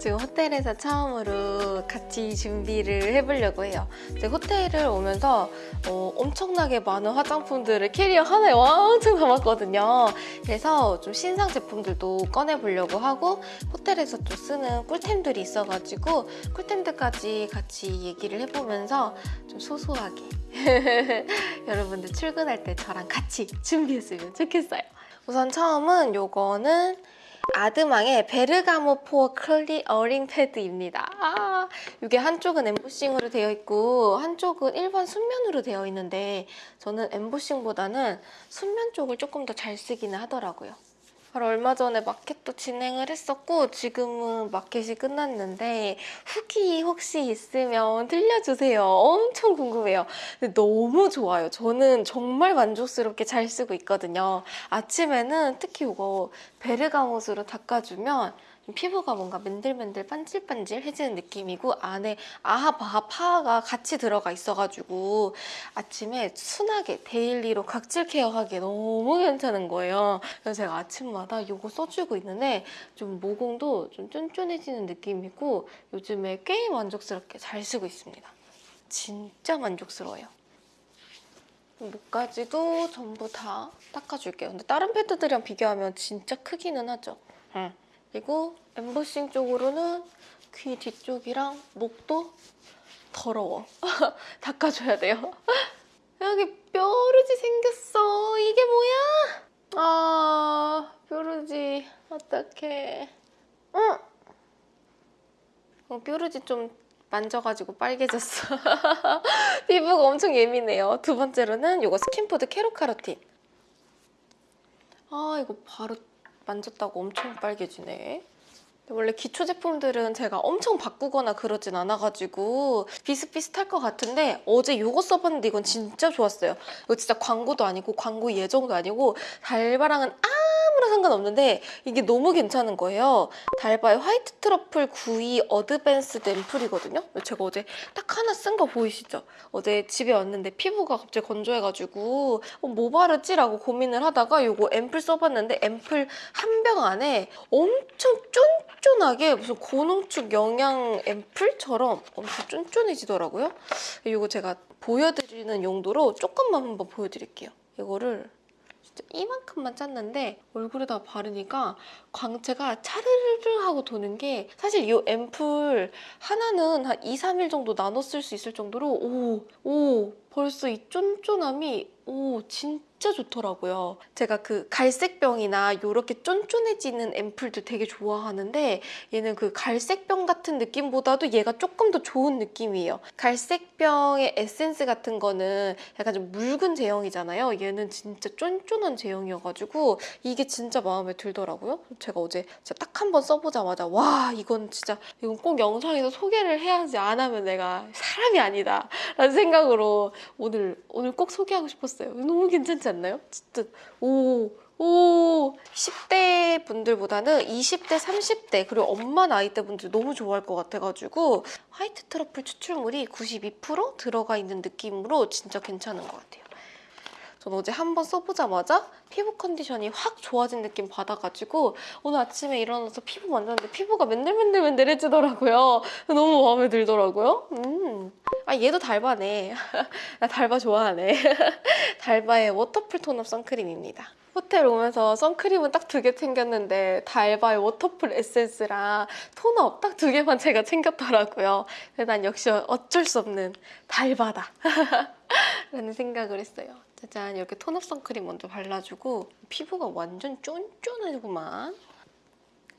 지금 호텔에서 처음으로 같이 준비를 해보려고 해요. 호텔을 오면서 어, 엄청나게 많은 화장품들을 캐리어 하나에 왕창 담았거든요. 그래서 좀 신상 제품들도 꺼내보려고 하고 호텔에서 또 쓰는 꿀템들이 있어가지고 꿀템들까지 같이 얘기를 해보면서 좀 소소하게 여러분들 출근할 때 저랑 같이 준비했으면 좋겠어요. 우선 처음은 요거는 아드망의 베르가모 pore clearing 패드입니다. 아, 이게 한쪽은 엠보싱으로 되어 있고 한쪽은 일반 순면으로 되어 있는데 저는 엠보싱보다는 순면 쪽을 조금 더 잘 쓰기는 하더라고요. 바로 얼마 전에 마켓도 진행을 했었고 지금은 마켓이 끝났는데 후기 혹시 있으면 들려주세요. 엄청 궁금해요. 근데 너무 좋아요. 저는 정말 만족스럽게 잘 쓰고 있거든요. 아침에는 특히 이거 베르가못으로 닦아주면 피부가 뭔가 맨들맨들 반질반질해지는 느낌이고 안에 AHA BHA PHA가 같이 들어가 있어가지고 아침에 순하게 daily로 각질 케어하기에 너무 괜찮은 거예요. 그래서 제가 아침마다 이거 써주고 있는데 좀 모공도 좀 쫀쫀해지는 느낌이고 요즘에 꽤 만족스럽게 잘 쓰고 있습니다. 진짜 만족스러워요. 목까지도 전부 다 닦아줄게요. 근데 다른 패드들이랑 비교하면 진짜 크기는 하죠. 응. 그리고 엠보싱 쪽으로는 귀 뒤쪽이랑 목도 더러워. 닦아줘야 돼요. 여기 뾰루지 생겼어. 이게 뭐야? 아, 뾰루지. 어떡해. 응. 어, 뾰루지 좀 만져가지고 빨개졌어. 피부가 엄청 예민해요. 두 번째로는 이거 스킨푸드 carrot carotene. 아, 이거 바로 만졌다고 엄청 빨개지네. 원래 기초 제품들은 제가 엄청 바꾸거나 그러진 않아가지고 비슷비슷할 것 같은데 어제 이거 써봤는데 이건 진짜 좋았어요. 이거 진짜 광고도 아니고 광고 예정도 아니고 달바랑은 아 무런 상관없는데 이게 너무 괜찮은 거예요. 달바의 화이트 트러플 92 어드밴스 앰플이거든요. 제가 어제 딱 하나 쓴 거 보이시죠? 어제 집에 왔는데 피부가 갑자기 건조해가지고 어, 뭐 바르지라고 고민을 하다가 이거 앰플 써봤는데 앰플 한 병 안에 엄청 쫀쫀하게 무슨 고농축 영양 앰플처럼 엄청 쫀쫀해지더라고요. 이거 제가 보여드리는 용도로 조금만 한번 보여드릴게요. 이거를 이만큼만 짰는데 얼굴에다 바르니까 광채가 차르르르 하고 도는 게 사실 이 앰플 하나는 한 2, 3일 정도 나눠 쓸 수 있을 정도로 오, 오 벌써 이 쫀쫀함이 오 진짜 좋더라고요. 제가 그 갈색병이나 이렇게 쫀쫀해지는 앰플도 되게 좋아하는데 얘는 그 갈색병 같은 느낌보다도 얘가 조금 더 좋은 느낌이에요. 갈색병의 에센스 같은 거는 약간 좀 묽은 제형이잖아요. 얘는 진짜 쫀쫀한 제형이어가지고 이게 진짜 마음에 들더라고요. 제가 어제 진짜 딱한 번 써보자마자 와 이건 진짜 이건 꼭 영상에서 소개를 해야지 안 하면 내가 사람이 아니다 라는 생각으로 오늘 오늘 꼭 소개하고 싶었어요. 너무 괜찮지 않나요? 진짜 오. 오 10대 분들보다는 20대, 30대 그리고 엄마 나이대 분들 너무 좋아할 것 같아가지고 white truffle 추출물이 92% 들어가 있는 느낌으로 진짜 괜찮은 것 같아요. 전 어제 한 번 써보자마자 피부 컨디션이 확 좋아진 느낌 받아가지고 오늘 아침에 일어나서 피부 만졌는데 피부가 맨들맨들맨들해지더라고요. 너무 마음에 들더라고요. 음. 아 얘도 달바네. 나 달바 좋아하네. 달바의 waterfull tone-up 선크림입니다. 호텔 오면서 선크림은 딱 두 개 챙겼는데 달바의 waterfull 에센스랑 tone-up 딱 두 개만 제가 챙겼더라고요. 그래서 난 역시 어쩔 수 없는 달바다 라는 생각을 했어요. 짜잔 이렇게 tone-up 선크림 먼저 발라주고 피부가 완전 쫀쫀하구만.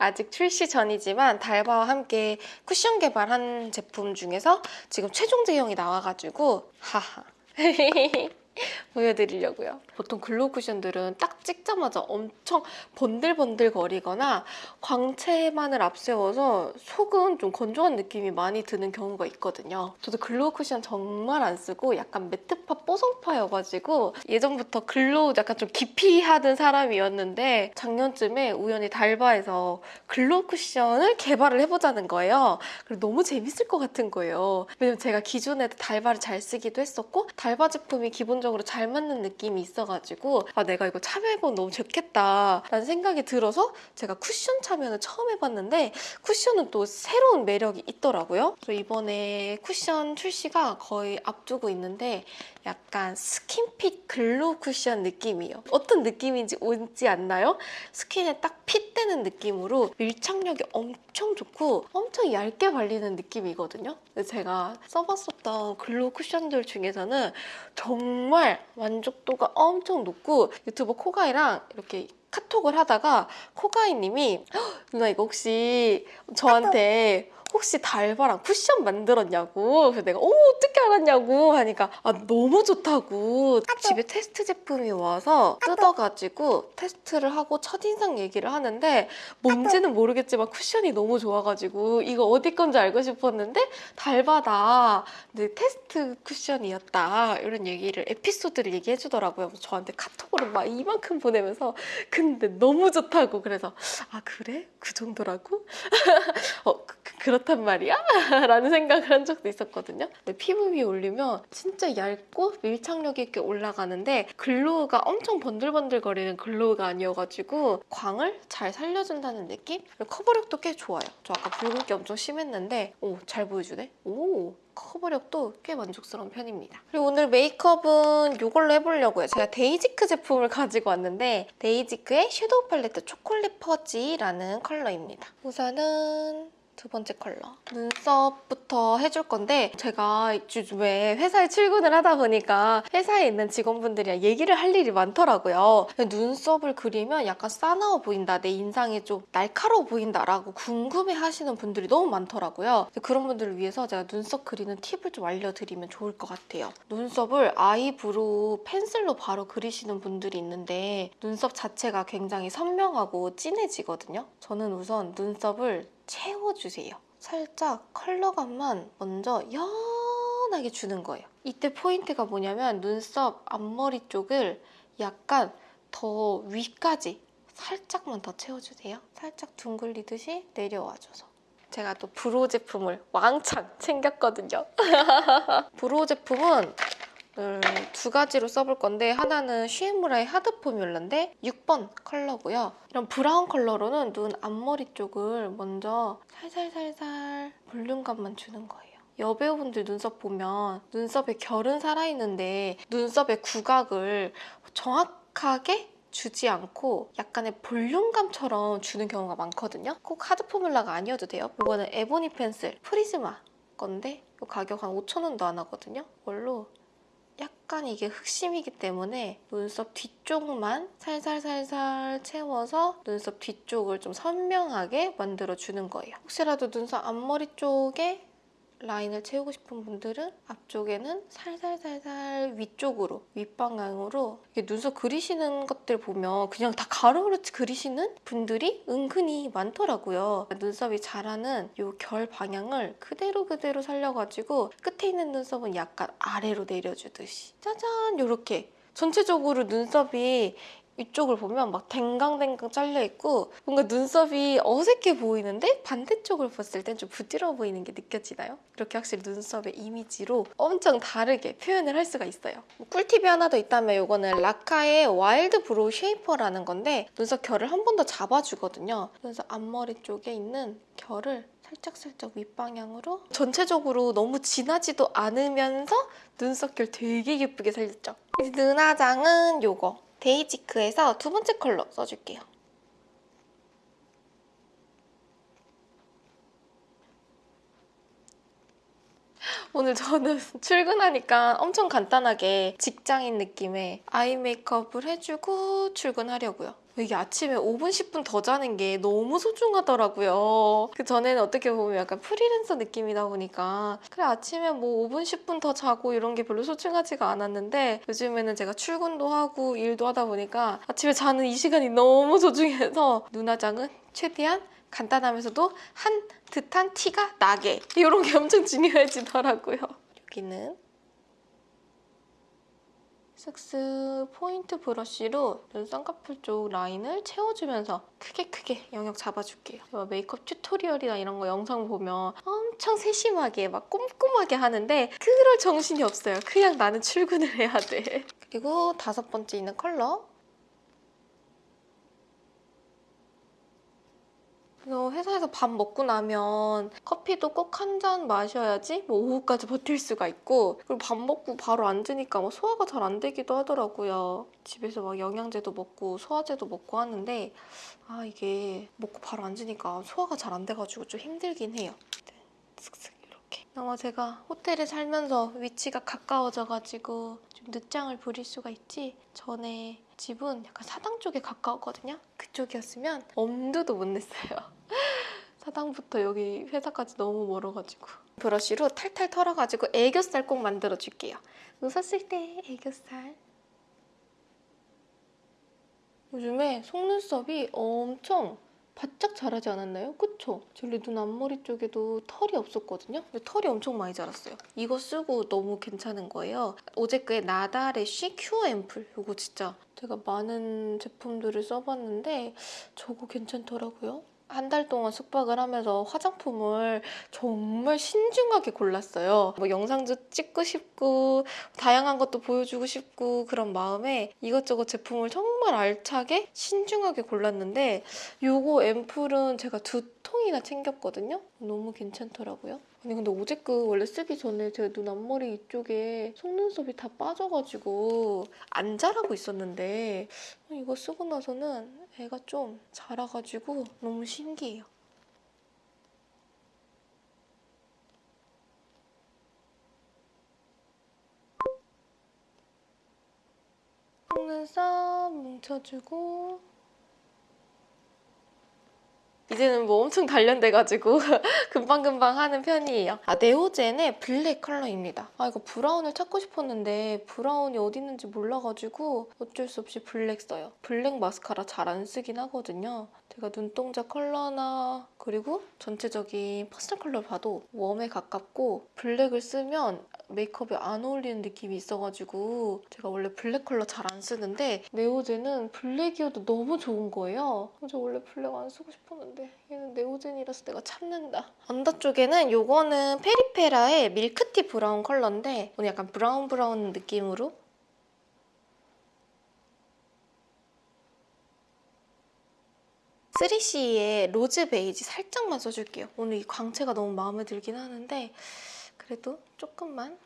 아직 출시 전이지만 달바와 함께 쿠션 개발한 제품 중에서 지금 최종 제형이 나와가지고 하하 보여드리려고요. 보통 glow 쿠션들은 딱 찍자마자 엄청 번들번들 거리거나 광채만을 앞세워서 속은 좀 건조한 느낌이 많이 드는 경우가 있거든요. 저도 glow 쿠션 정말 안 쓰고 약간 matte파 뽀송파여가지고 예전부터 glow 약간 좀 기피하던 사람이었는데 작년쯤에 우연히 달바에서 glow 쿠션을 개발을 해보자는 거예요. 그리고 너무 재밌을 것 같은 거예요. 왜냐면 제가 기존에도 달바를 잘 쓰기도 했었고 달바 제품이 기본적으로 기본적으로 잘 맞는 느낌이 있어가지고 아 내가 이거 참여해보면 너무 좋겠다 라는 생각이 들어서 제가 쿠션 참여는 처음 해봤는데 쿠션은 또 새로운 매력이 있더라고요. 그래서 이번에 쿠션 출시가 거의 앞두고 있는데 약간 skin fit glow 쿠션 느낌이에요. 어떤 느낌인지 오지 않나요? skin에 딱 fit되는 느낌으로 밀착력이 엄청 좋고 엄청 얇게 발리는 느낌이거든요. 제가 써봤었던 glow 쿠션들 중에서는 정말 만족도가 엄청 높고 유튜버 코가이랑 이렇게 카톡을 하다가 코가이님이 "헉, 누나 이거 혹시 저한테 혹시 달바랑 쿠션 만들었냐고. 그래서 내가 오 어떻게 알았냐고. 하니까 아 너무 좋다고. 집에 테스트 제품이 와서 뜯어가지고 테스트를 하고 첫인상 얘기를 하는데 뭔지는 모르겠지만 쿠션이 너무 좋아가지고 이거 어디 건지 알고 싶었는데 달바다. 근데 테스트 쿠션이었다. 이런 얘기를 에피소드를 얘기해 주더라고요. 저한테 카톡으로 막 이만큼 보내면서 근데 너무 좋다고. 그래서 아 그래? 그 정도라고? 어 그렇단 말이야? 라는 생각을 한 적도 있었거든요 근데 피부 위에 올리면 진짜 얇고 밀착력 있게 올라가는데 glow가 엄청 번들번들거리는 glow가 아니어가지고 광을 잘 살려준다는 느낌? 커버력도 꽤 좋아요 저 아까 붉은기 엄청 심했는데 오 잘 보여주네 오 커버력도 꽤 만족스러운 편입니다. 그리고 오늘 메이크업은 이걸로 해보려고요. 제가 데이지크 제품을 가지고 왔는데 데이지크의 shadow 팔레트 chocolate fudge라는 컬러입니다. 우선은 두 번째 컬러 눈썹부터 해줄 건데 제가 요즘에 회사에 출근을 하다 보니까 회사에 있는 직원분들이랑 얘기를 할 일이 많더라고요. 눈썹을 그리면 약간 싸나워 보인다, 내 인상이 좀 날카로워 보인다라고 궁금해 하시는 분들이 너무 많더라고요. 그런 분들을 위해서 제가 눈썹 그리는 팁을 좀 알려드리면 좋을 것 같아요. 눈썹을 eyebrow pencil로 바로 그리시는 분들이 있는데 눈썹 자체가 굉장히 선명하고 진해지거든요. 저는 우선 눈썹을 채워주세요. 살짝 컬러감만 먼저 연하게 주는 거예요. 이때 포인트가 뭐냐면 눈썹 앞머리 쪽을 약간 더 위까지 살짝만 더 채워주세요. 살짝 둥글리듯이 내려와줘서. 제가 또 brow 제품을 왕창 챙겼거든요. brow 제품은 두 가지로 써볼 건데 하나는 슈에무라의 hard formula인데 6번 컬러고요. 이런 brown 컬러로는 눈 앞머리 쪽을 먼저 살살살살 볼륨감만 주는 거예요. 여배우분들 눈썹 보면 눈썹에 결은 살아있는데 눈썹의 구각을 정확하게 주지 않고 약간의 볼륨감처럼 주는 경우가 많거든요. 꼭 hard formula가 아니어도 돼요. 이거는 ebony pencil 프리즈마 건데 이 가격 한 5,000원도 안 하거든요. 이걸로 약간 이게 흑심이기 때문에 눈썹 뒤쪽만 살살살살 채워서 눈썹 뒤쪽을 좀 선명하게 만들어주는 거예요. 혹시라도 눈썹 앞머리 쪽에 라인을 채우고 싶은 분들은 앞쪽에는 살살살살 위쪽으로 윗방향으로 눈썹 그리시는 것들 보면 그냥 다 가로로 그리시는 분들이 은근히 많더라고요. 눈썹이 자라는 이 결 방향을 그대로 그대로 살려가지고 끝에 있는 눈썹은 약간 아래로 내려주듯이 짜잔 이렇게 전체적으로 눈썹이 이쪽을 보면 막 댕강댕강 잘려있고 뭔가 눈썹이 어색해 보이는데 반대쪽을 봤을 땐 좀 부드러워 보이는 게 느껴지나요? 이렇게 확실히 눈썹의 이미지로 엄청 다르게 표현을 할 수가 있어요. 꿀팁이 하나 더 있다면 이거는 라카의 wild brow shaper라는 건데 눈썹 결을 한 번 더 잡아주거든요. 눈썹 앞머리 쪽에 있는 결을 살짝살짝 윗방향으로 전체적으로 너무 진하지도 않으면서 눈썹 결 되게 예쁘게 살렸죠. 눈화장은 요거 데이지크에서 두 번째 컬러 써줄게요. 오늘 저는 출근하니까 엄청 간단하게 직장인 느낌의 아이 메이크업을 해주고 출근하려고요. 이게 아침에 5분, 10분 더 자는 게 너무 소중하더라고요. 그 전에는 어떻게 보면 약간 프리랜서 느낌이다 보니까 그래 아침에 뭐 5분, 10분 더 자고 이런 게 별로 소중하지가 않았는데 요즘에는 제가 출근도 하고 일도 하다 보니까 아침에 자는 이 시간이 너무 소중해서 눈화장은 최대한 간단하면서도 한 듯한 티가 나게 이런 게 엄청 중요해지더라고요. 여기는 슥슥 포인트 브러쉬로 눈 쌍꺼풀 쪽 라인을 채워주면서 크게 크게 영역 잡아줄게요. 제가 메이크업 tutorial이나 이런 거 영상 보면 엄청 세심하게 막 꼼꼼하게 하는데 그럴 정신이 없어요. 그냥 나는 출근을 해야 돼. 그리고 다섯 번째 있는 컬러 그래서 회사에서 밥 먹고 나면 커피도 꼭 한 잔 마셔야지 뭐 오후까지 버틸 수가 있고 그리고 밥 먹고 바로 앉으니까 뭐 소화가 잘 안 되기도 하더라고요. 집에서 막 영양제도 먹고 소화제도 먹고 하는데 아 이게 먹고 바로 앉으니까 소화가 잘 안 돼가지고 좀 힘들긴 해요. 네, 슥슥 이렇게. 아마 제가 호텔에 살면서 위치가 가까워져가지고 좀 늦장을 부릴 수가 있지 전에 집은 약간 사당 쪽에 가까웠거든요. 그쪽이었으면 엄두도 못 냈어요. 사당부터 여기 회사까지 너무 멀어가지고 브러쉬로 탈탈 털어가지고 애교살 꼭 만들어줄게요. 웃었을 때 애교살. 요즘에 속눈썹이 엄청 바짝 자라지 않았나요? 그쵸? 저희 눈 앞머리 쪽에도 털이 없었거든요? 근데 털이 엄청 많이 자랐어요. 이거 쓰고 너무 괜찮은 거예요. 오제크의 나다래쉬 큐어 앰플. 이거 진짜 제가 많은 제품들을 써봤는데 저거 괜찮더라고요. 한 달 동안 숙박을 하면서 화장품을 정말 신중하게 골랐어요. 뭐 영상도 찍고 싶고 다양한 것도 보여주고 싶고 그런 마음에 이것저것 제품을 정말 알차게 신중하게 골랐는데 요거 앰플은 제가 두 통이나 챙겼거든요. 너무 괜찮더라고요. 아니 근데 오제크 원래 쓰기 전에 제가 눈 앞머리 이쪽에 속눈썹이 다 빠져가지고 안 자라고 있었는데 이거 쓰고 나서는 애가 좀 자라가지고 너무 신기해요. 속눈썹 뭉쳐주고 이제는 뭐 엄청 단련돼가지고 금방금방 하는 편이에요. 아, 네오젠의 블랙 컬러입니다. 아, 이거 브라운을 찾고 싶었는데 브라운이 어디 있는지 몰라가지고 어쩔 수 없이 블랙 써요. 블랙 마스카라 잘 안 쓰긴 하거든요. 제가 눈동자 컬러나 그리고 전체적인 personal 컬러를 봐도 웜에 가깝고 블랙을 쓰면 메이크업에 안 어울리는 느낌이 있어가지고 제가 원래 블랙 컬러 잘 안 쓰는데 네오젠은 블랙이어도 너무 좋은 거예요. 저 원래 블랙 안 쓰고 싶었는데 얘는 네오젠이라서 내가 참는다. under 쪽에는 요거는 페리페라의 밀크티 브라운 컬러인데 오늘 약간 브라운 브라운 느낌으로 3CE의 로즈 베이지 살짝만 써줄게요. 오늘 이 광채가 너무 마음에 들긴 하는데 그래도 조금만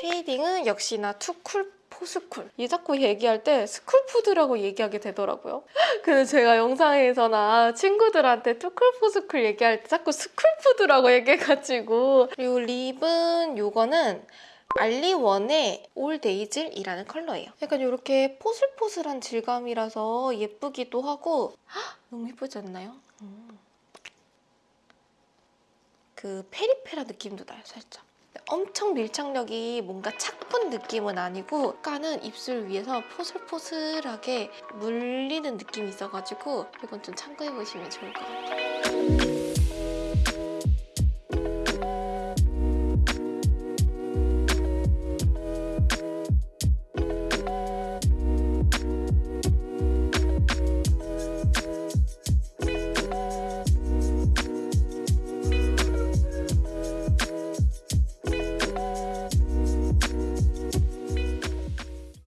shading은 역시나 too cool for school. 얘 자꾸 얘기할 때 스쿨푸드라고 얘기하게 되더라고요. 근데 제가 영상에서나 친구들한테 too cool for school 얘기할 때 자꾸 스쿨푸드라고 얘기해가지고 그리고 립은 요거는 알리원의 올데이즐이라는 컬러예요. 약간 이렇게 포슬포슬한 질감이라서 예쁘기도 하고 헉, 너무 예쁘지 않나요? 음. 그 페리페라 느낌도 나요, 살짝. 엄청 밀착력이 뭔가 착분 느낌은 아니고 약간은 입술 위에서 포슬포슬하게 물리는 느낌이 있어가지고 이건 좀 참고해보시면 좋을 것 같아요.